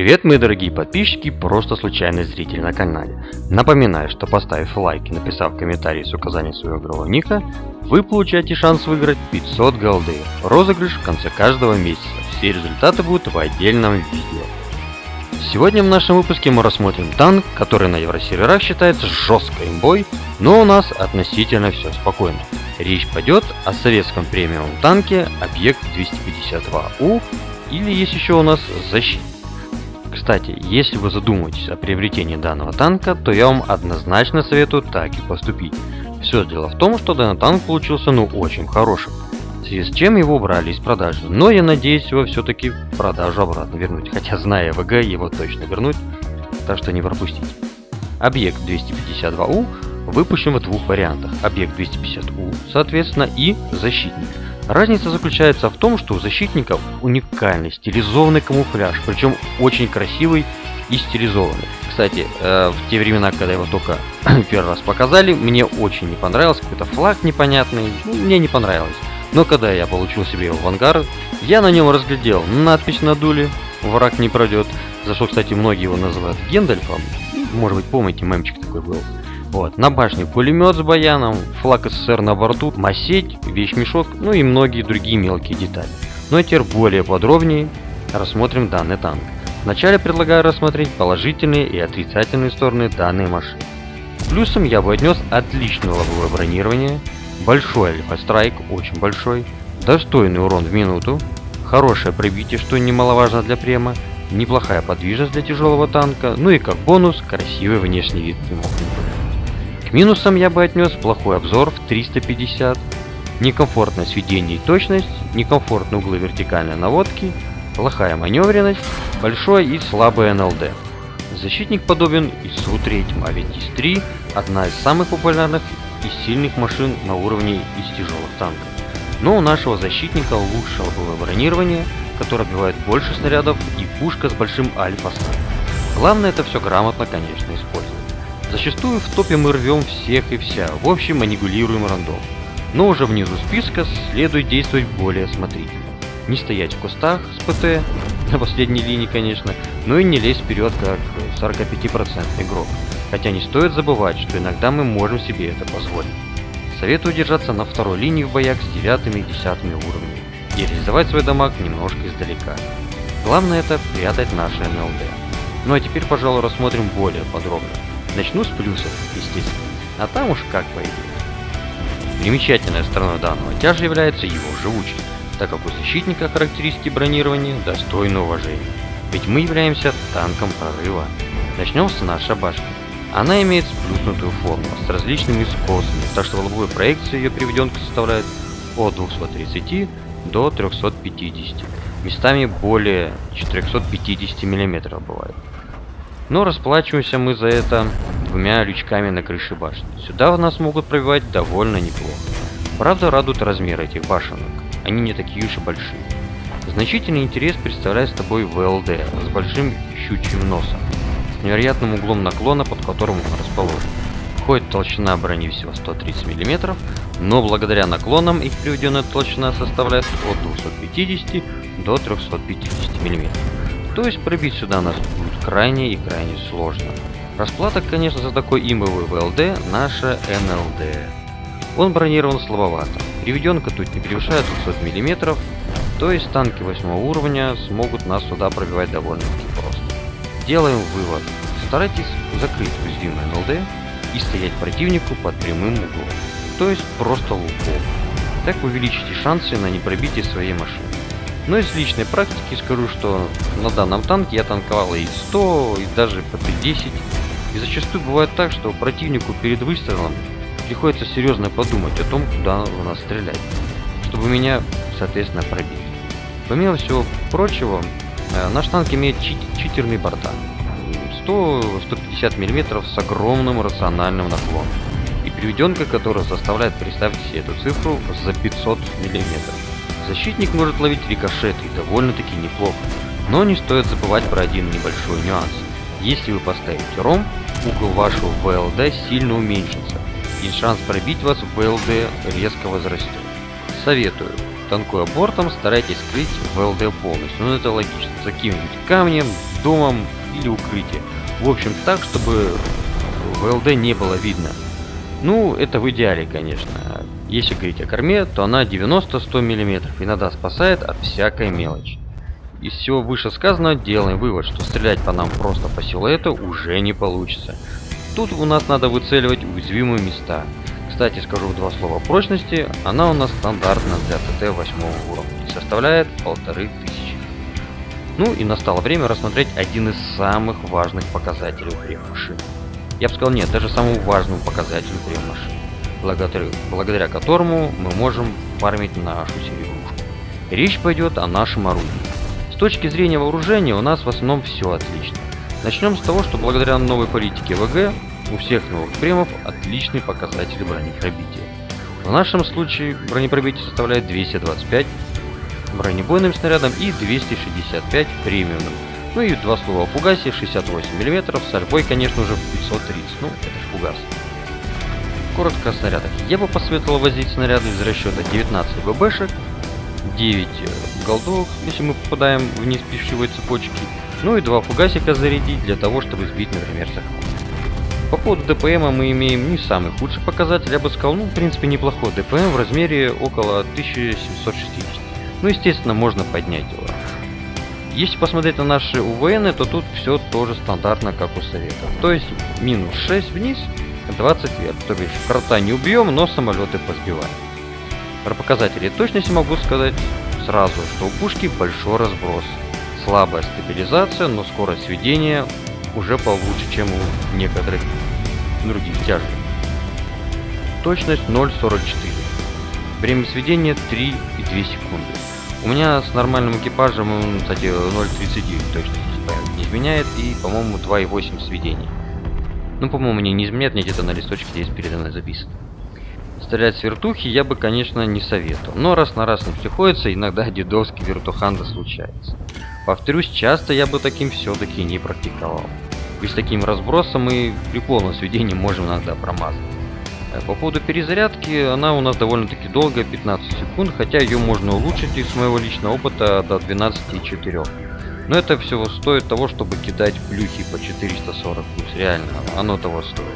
Привет, мои дорогие подписчики, просто случайный зритель на канале. Напоминаю, что поставив лайк и написав комментарий с указанием своего игрового ника, вы получаете шанс выиграть 500 голды. Розыгрыш в конце каждого месяца. Все результаты будут в отдельном видео. Сегодня в нашем выпуске мы рассмотрим танк, который на евросерверах считается жесткой имбой, но у нас относительно все спокойно. Речь пойдет о советском премиум танке Объект 252У или есть еще у нас защитник. Кстати, если вы задумываетесь о приобретении данного танка, то я вам однозначно советую так и поступить. Все дело в том, что данный танк получился ну очень хорошим, в связи с чем его убрали из продажи, но я надеюсь его все-таки в продажу обратно вернуть, хотя зная ВГ его точно вернуть, так что не пропустите. Объект 252У выпущен в двух вариантах, объект 250У соответственно и защитник. Разница заключается в том, что у защитников уникальный стилизованный камуфляж, причем очень красивый и стилизованный. Кстати, э, в те времена, когда его только первый раз показали, мне очень не понравился, какой-то флаг непонятный, ну, мне не понравилось. Но когда я получил себе его в ангар, я на нем разглядел надпись на дуле «Враг не пройдет», за что, кстати, многие его называют Гендальфом. Может быть, помните, мемчик такой был. Вот, на башне пулемет с баяном, флаг СССР на борту, масеть, вещмешок, ну и многие другие мелкие детали. Ну а теперь более подробнее рассмотрим данный танк. Вначале предлагаю рассмотреть положительные и отрицательные стороны данной машины. Плюсом я бы отнес отличное лобовое бронирование, большой альфа-страйк, очень большой, достойный урон в минуту, хорошее пробитие, что немаловажно для према, неплохая подвижность для тяжелого танка, ну и как бонус, красивый внешний вид. К минусам я бы отнес плохой обзор в 350, некомфортное сведение и точность, некомфортные углы вертикальной наводки, плохая маневренность, большой и слабый НЛД. Защитник подобен ИСУ-3, а ведь ИС-3 одна из самых популярных и сильных машин на уровне из тяжелых танков. Но у нашего защитника лучше лобовое бронирование, которое отбивает больше снарядов и пушка с большим альфа Главное это все грамотно, конечно, использовать. Зачастую в топе мы рвем всех и вся, в общем манипулируем рандом. Но уже внизу списка следует действовать более осмотрительно. Не стоять в кустах с ПТ, на последней линии конечно, но и не лезть вперед как 45% игрок. Хотя не стоит забывать, что иногда мы можем себе это позволить. Советую держаться на второй линии в боях с 9 и 10 уровнями и реализовать свой дамаг немножко издалека. Главное это прятать наши НЛД. Ну а теперь, пожалуй, рассмотрим более подробно. Начну с плюсов, естественно, а там уж как пойдет. Примечательной стороной данного тяжа является его живучесть, так как у защитника характеристики бронирования достойны уважения. Ведь мы являемся танком прорыва. Начнем с нашей башни. Она имеет сплюснутую форму с различными скосами, так что в лобовой проекции ее приведенка составляет от 230 до 350, местами более 450 мм бывает. Но расплачиваемся мы за это двумя лючками на крыше башни. Сюда нас могут пробивать довольно неплохо. Правда радуют размеры этих башенок, они не такие уж и большие. Значительный интерес представляет с тобой ВЛД с большим щучьим носом, с невероятным углом наклона, под которым он расположен. Входит толщина брони всего 130 мм, но благодаря наклонам их приведенная толщина составляет от 250 до 350 мм. То есть пробить сюда нас будет крайне и крайне сложно. Расплата, конечно, за такой имовый ВЛД наша НЛД. Он бронирован слабовато. Приведенка тут не превышает 200 мм, то есть танки 8 уровня смогут нас сюда пробивать довольно-таки просто. Делаем вывод. Старайтесь закрыть уязвимый НЛД и стоять противнику под прямым углом, то есть просто лупом. Так увеличите шансы на непробитие своей машины. Но из личной практики скажу, что на данном танке я танковал и 100, и даже по 10. И зачастую бывает так, что противнику перед выстрелом приходится серьезно подумать о том, куда у нас стрелять, чтобы меня, соответственно, пробить. Помимо всего прочего, э, наш танк имеет чит читерный борта. 100-150 мм с огромным рациональным наклоном. И приведенка, которая заставляет представить себе эту цифру за 500 мм. Защитник может ловить рикошеты и довольно-таки неплохо. Но не стоит забывать про один небольшой нюанс. Если вы поставите ром, угол вашего ВЛД сильно уменьшится, и шанс пробить вас в ВЛД резко возрастет. Советую, танкуя бортом, старайтесь скрыть ВЛД полностью, но это логично, за каким-нибудь камнем, домом или укрытие. В общем, так, чтобы ВЛД не было видно. Ну, это в идеале, конечно. Если говорить о корме, то она 90-100 мм, иногда спасает от всякой мелочи. Из всего вышесказанного делаем вывод, что стрелять по нам просто по силуэту уже не получится. Тут у нас надо выцеливать уязвимые места. Кстати, скажу два слова прочности. Она у нас стандартна для ТТ 8 уровня и составляет 1500. Ну и настало время рассмотреть один из самых важных показателей прем-машины. Я бы сказал, нет, даже самому важному показателю прем-машины, благодаря, благодаря которому мы можем фармить нашу серебрушку. Речь пойдет о нашем орудии. С точки зрения вооружения у нас в основном все отлично. Начнем с того, что благодаря новой политике ВГ у всех новых премов отличные показатели бронепробития. В нашем случае бронепробитие составляет 225 бронебойным снарядом и 265 премиумным. Ну и два слова о фугасе 68 мм с альбой, конечно же, в 530, ну это ж фугас. Коротко о снарядах. Я бы посоветовал возить снаряды из расчета 19 ББшек, 9 голдовых, если мы попадаем в низ пищевой цепочки, ну и два фугасика зарядить для того, чтобы сбить, например, захват. По поводу ДПМа мы имеем не самый худший показатель, я бы сказал, ну, в принципе, неплохой ДПМ в размере около 1760. Ну, естественно, можно поднять его. Если посмотреть на наши УВН, то тут все тоже стандартно, как у Совета. То есть, минус 6 вниз, 20 вверх. То есть, крота не убьем, но самолеты позбиваем. Про показатели точности могу сказать сразу, что у пушки большой разброс. Слабая стабилизация, но скорость сведения уже получше, чем у некоторых других тяжей. Точность 0.44. Время сведения 3,2 секунды. У меня с нормальным экипажем, кстати, 0.39 точно не изменяет, и, по-моему, 2.8 сведения. Ну, по-моему, не, не изменяет, мне где-то на листочке здесь передо мной записано. Стрелять с вертухи я бы, конечно, не советовал, но раз на раз не приходится, иногда дедовский вертуханда случается. Повторюсь, часто я бы таким все-таки не практиковал. Ведь с таким разбросом и при полном сведении можем иногда промазать. Э, по поводу перезарядки, она у нас довольно-таки долгая, 15 секунд, хотя ее можно улучшить из моего личного опыта до 12,4. Но это всего стоит того, чтобы кидать плюхи по 440 плюс, реально, оно того стоит.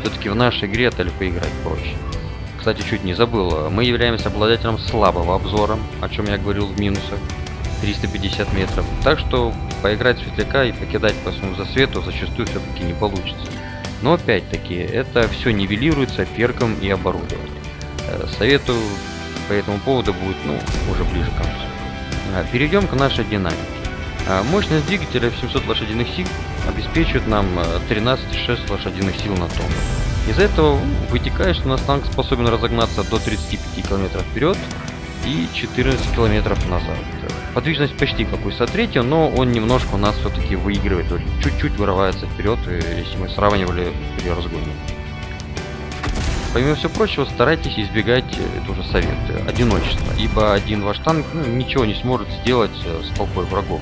Все-таки в нашей игре это поиграть проще. Кстати, чуть не забыл, мы являемся обладателем слабого обзора, о чем я говорил в минусах, 350 метров. Так что поиграть светляка и покидать по своему засвету зачастую все-таки не получится. Но опять-таки, это все нивелируется перком и оборудованием. Э, советую по этому поводу будет ну, уже ближе к концу. Э, перейдем к нашей динамике. Э, мощность двигателя в 700 лошадиных сил обеспечивает нам 13,6 лошадиных сил на тонну. Из этого вытекает, что наш танк способен разогнаться до 35 км вперед и 14 км назад. Подвижность почти как у ИСа-3, но он немножко у нас все-таки выигрывает, чуть-чуть вырывается вперед, если мы сравнивали при разгоне. Помимо всего прочего, старайтесь избегать, э, это уже совет, одиночества, ибо один ваш танк ну, ничего не сможет сделать э, с толпой врагов.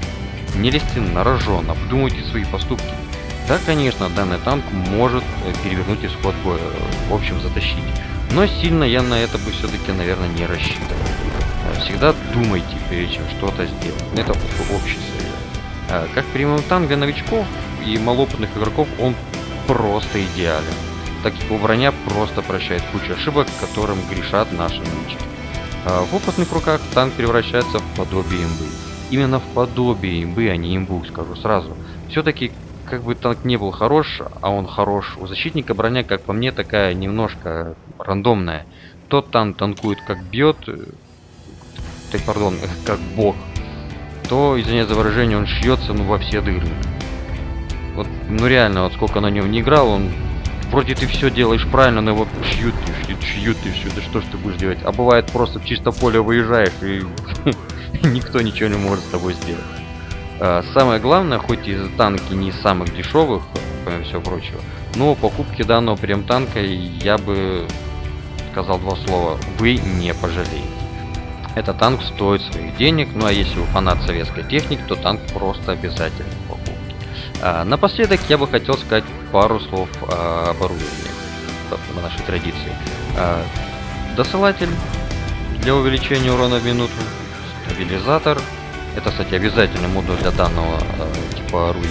Не лезьте на рожон, обдумывайте свои поступки. Да, конечно, данный танк может э, перевернуть исход боя, в общем затащить, но сильно я на это бы все-таки, наверное, не рассчитывал. Всегда думайте, прежде чем что-то сделать. Это общий совет. А, как премиум танк для новичков и малопытных игроков он просто идеален. Так как его броня просто прощает кучу ошибок, которым грешат наши новички. А, в опытных руках танк превращается в подобие имбы. Именно в подобие имбы, а не имбу, скажу сразу. Все-таки, как бы танк не был хорош, а он хорош, у защитника броня, как по мне, такая немножко рандомная. Тот танк танкует как бьет, так, пардон, как бог, то, извиняюсь за выражение, он шьется ну, во все дыры. Вот, ну реально, вот сколько на нем не играл, он вроде ты все делаешь правильно, но его шьют, шьют, шьют и все, да что ж ты будешь делать? А бывает просто в чисто поле выезжаешь и никто ничего не может с тобой сделать. А, самое главное, хоть и танки не из самых дешевых, помимо всего прочего, но покупки данного прем танка я бы сказал два слова, вы не пожалеете. Этот танк стоит своих денег, ну а если вы фанат советской техники, то танк просто обязательно покупки. А, напоследок я бы хотел сказать пару слов о оборудовании по нашей традиции. А, досылатель для увеличения урона в минуту, стабилизатор, Это, кстати, обязательный модуль для данного э, типа руи.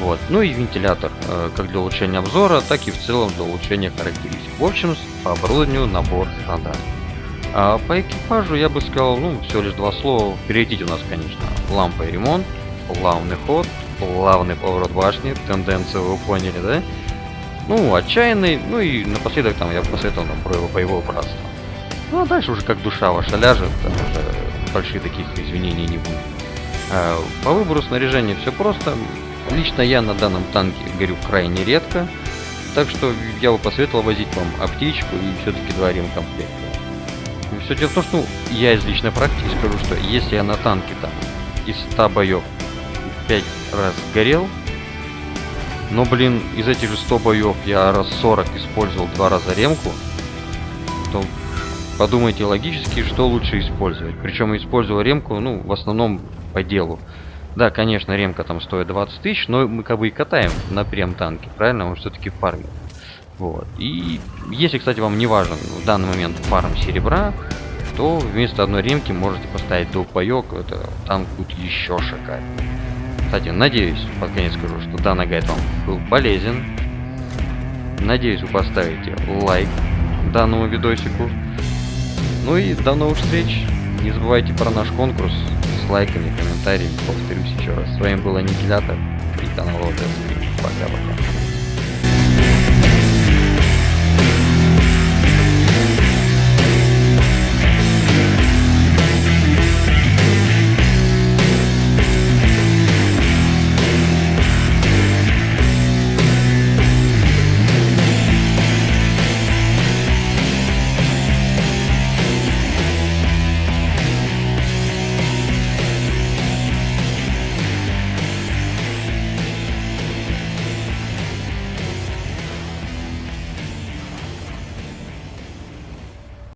Вот. Ну и вентилятор, э, как для улучшения обзора, так и в целом для улучшения характеристик. В общем, по оборудованию набор стандартный. А по экипажу я бы сказал, ну, всего лишь два слова. Приоритете у нас, конечно, лампа и ремонт, плавный ход, плавный поворот башни, тенденцию вы поняли, да? Ну, отчаянный, ну и напоследок там я посоветовал нам про его боевое братство. Ну, а дальше уже как душа ваша ляжет, там уже больших таких извинений не будет. А, по выбору снаряжения все просто. Лично я на данном танке горю крайне редко, так что я бы посоветовал возить вам аптечку и все-таки два ремкомплекта. Все дело в том, что ну, я из личной практики скажу, что если я на танке там из 100 боев 5 раз горел, но, блин, из этих же 100 боев я раз 40 использовал два раза ремку, подумайте логически, что лучше использовать. Причем использовал ремку, ну, в основном по делу. Да, конечно, ремка там стоит 20 тысяч, но мы как бы и катаем на прем танке, правильно? Он все-таки фармит. Вот. И если, кстати, вам не важен в данный момент фарм серебра, то вместо одной ремки можете поставить двухпаек, это танк будет еще шикарнее. Кстати, надеюсь, под конец скажу, что данный гайд вам был полезен. Надеюсь, вы поставите лайк данному видосику. Ну и до новых встреч. Не забывайте про наш конкурс с лайками, комментариями. Повторюсь еще раз. С вами был Аннигилятор и канал ОТС. Пока-пока.